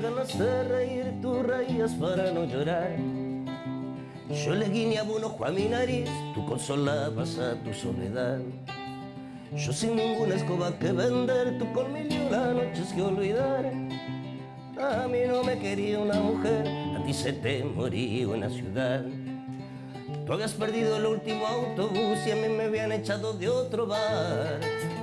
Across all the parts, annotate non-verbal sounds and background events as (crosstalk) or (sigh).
ganas de reír, tú reías para no llorar. Yo le guiñaba un ojo a mi nariz, tú consolabas a tu soledad. Yo sin ninguna escoba que vender, tú con mil y una noches que olvidar. A mí no me quería una mujer, a ti se te moría una ciudad. Tú habías perdido el último autobús y a mí me habían echado de otro bar.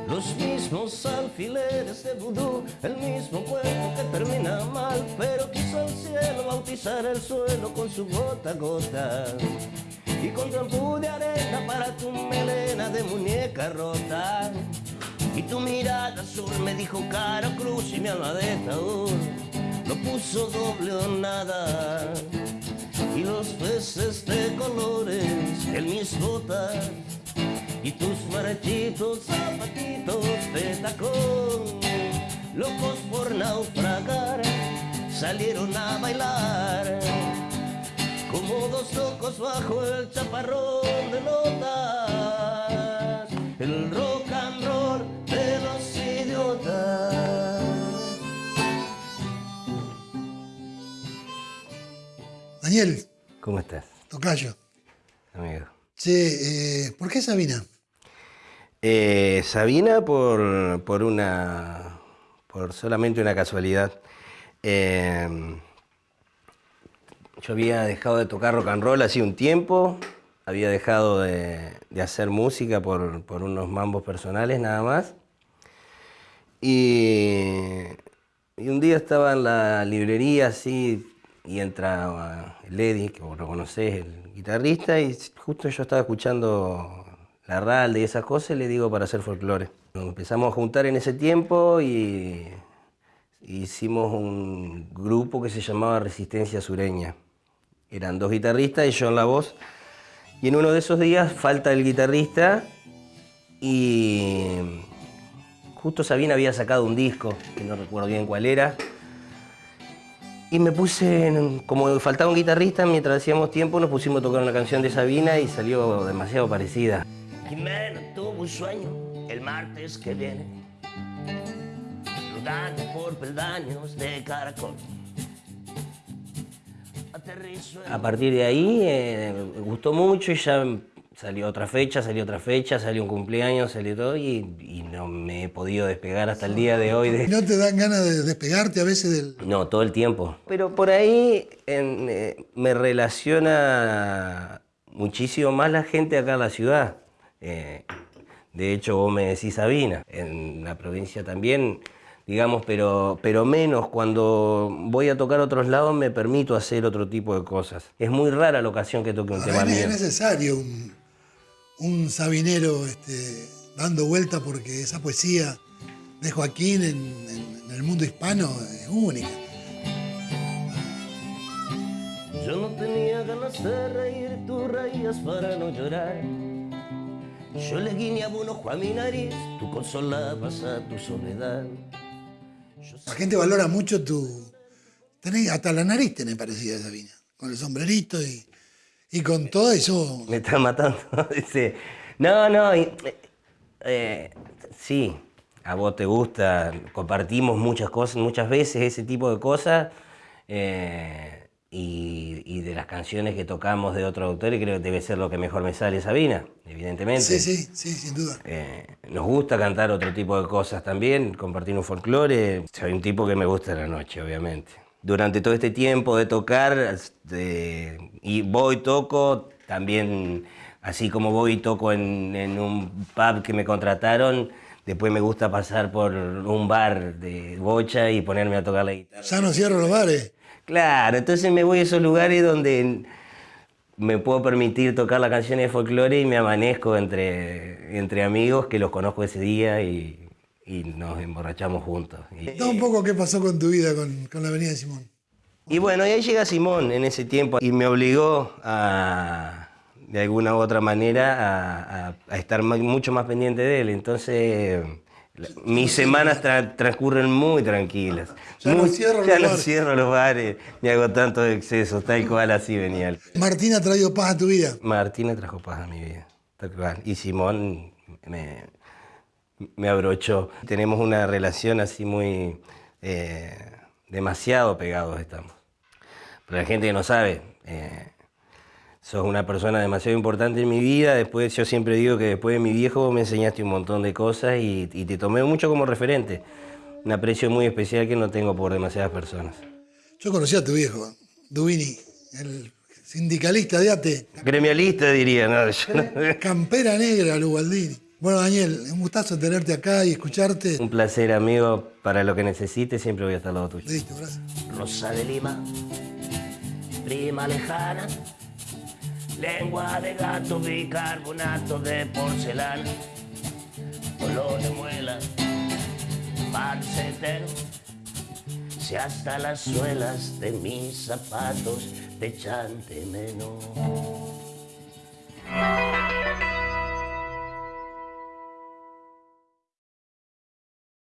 Los mismos alfileres de vudú, el mismo cuerpo que termina mal, pero quiso el cielo bautizar el suelo con su gota a gota. Y con trampú de arena para tu melena de muñeca rota. Y tu mirada azul me dijo cara cruz y mi alma de no puso doble o nada. Y los peces en mis botas y tus marchitos zapatitos de tacón, locos por naufragar, salieron a bailar como dos locos bajo el chaparrón de notas, el rock and roll de los idiotas. Daniel, ¿Cómo estás, tocayo. amigo? Che, eh, ¿por qué Sabina? Eh, Sabina por, por una por solamente una casualidad. Eh, yo había dejado de tocar rock and roll hace un tiempo, había dejado de, de hacer música por, por unos mambos personales nada más. Y, y un día estaba en la librería así y entra el Eddie, que vos lo conocés, el guitarrista, y justo yo estaba escuchando la ralda y esas cosas, y le digo para hacer folclore. Nos empezamos a juntar en ese tiempo y hicimos un grupo que se llamaba Resistencia Sureña. Eran dos guitarristas y yo en la voz. Y en uno de esos días falta el guitarrista y justo Sabina había sacado un disco, que no recuerdo bien cuál era, y me puse, en- como faltaba un guitarrista, mientras hacíamos tiempo nos pusimos a tocar una canción de Sabina y salió demasiado parecida. Jimena tuvo un sueño el martes que viene, rodando por peldaños de caracol. Aterrizo en- A partir de ahí eh, me gustó mucho y ya salió otra fecha, salió otra fecha, salió un cumpleaños, salió todo y, y no me he podido despegar hasta el día de hoy de, ¿No te dan ganas de despegarte a veces del... no, todo el tiempo. Pero por ahí en, eh, me relaciona muchísimo más la gente acá en la ciudad. Eh, de hecho, vos me decís Sabina. En la provincia también, digamos, pero, pero menos. Cuando voy a tocar otros lados me permito hacer otro tipo de cosas. Es muy rara la ocasión que toque un tema Ahora es mío. necesario un, un sabinero este, dando vuelta porque esa poesía de Joaquín en, en- en el mundo hispano es única. Yo no tenía ganas de reír, tú reías para no llorar. Yo le guiñaba un ojo a mi nariz, tú consolabas a tu soledad. Yo La gente valora mucho tu... Tenés, hasta la nariz tenés parecida Sabina, con el sombrerito y, y con todo eso. Me está matando. (laughs) Dice, no, no, y- eh, sí, a vos te gusta, compartimos muchas cosas, muchas veces ese tipo de cosas, eh, y, y de las canciones que tocamos de otros autores, creo que debe ser lo que mejor me sale Sabina, evidentemente. Sí, sí, sí, sin duda. Eh, nos gusta cantar otro tipo de cosas también, compartir un folclore. Soy un tipo que me gusta la noche, obviamente. Durante todo este tiempo de tocar, y voy, toco, también, así como voy y toco en, en un pub que me contrataron, después me gusta pasar por un bar de bocha y ponerme a tocar la guitarra. Ya no cierro los bares. Claro, entonces me voy a esos lugares donde me puedo permitir tocar las canciones de folclore y me amanezco entre, entre amigos que los conozco ese día y, y nos emborrachamos juntos. Y, un poco qué pasó con tu vida con, con la Avenida de Simón. y bueno, y ahí llega Simón en ese tiempo y me obligó a, de alguna u otra manera, a, a- a estar ma- mucho más pendiente de él. Entonces, mis semanas tra- transcurren muy tranquilas. Ya no Muy- cierro los ya no cierro los bares, ni hago tantos excesos, tal cual así venía. Martín ha traído paz a tu vida. Martina trajo paz a mi vida, tal cual. Y Simón me, me abrochó. Tenemos una relación así muy, eh, demasiado pegados estamos. Para la gente que no sabe, eh, sos una persona demasiado importante en mi vida. Después, yo siempre digo que después de mi viejo me enseñaste un montón de cosas y, y te tomé mucho como referente. Un aprecio muy especial que no tengo por demasiadas personas. Yo conocí a tu viejo, Dubini, el sindicalista de ATE. Gremialista diría, ¿no? Yo Campera negra, Lugaldini. Bueno, Daniel, un gustazo tenerte acá y escucharte. Un placer, amigo. Para lo que necesites, siempre voy a estar al lado tuyo. Listo, gracias. Rosa de Lima, prima lejana, lengua de gato, bicarbonato de porcelana, olor de muela, marcetero, si hasta las suelas de mis zapatos te echan de menos.